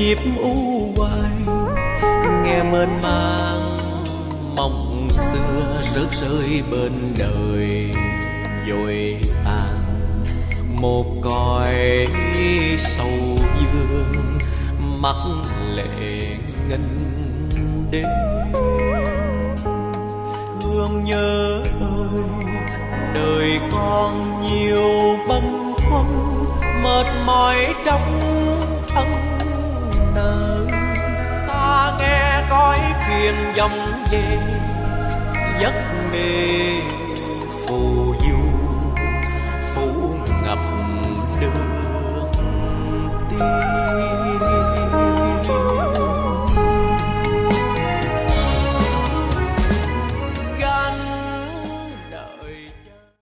nhịp u hoài. Nghe mênh mang mộng xưa rớt rơi bên đời rồi tàn. Một còi sầu dương, mắt lệ ngân đêm thương nhớ ơi, đời con nhiều bâng khuâng mệt mỏi trong nơi ta nghe cõi phiền dòng về, giấc mê phù du, phủ ngập đường tim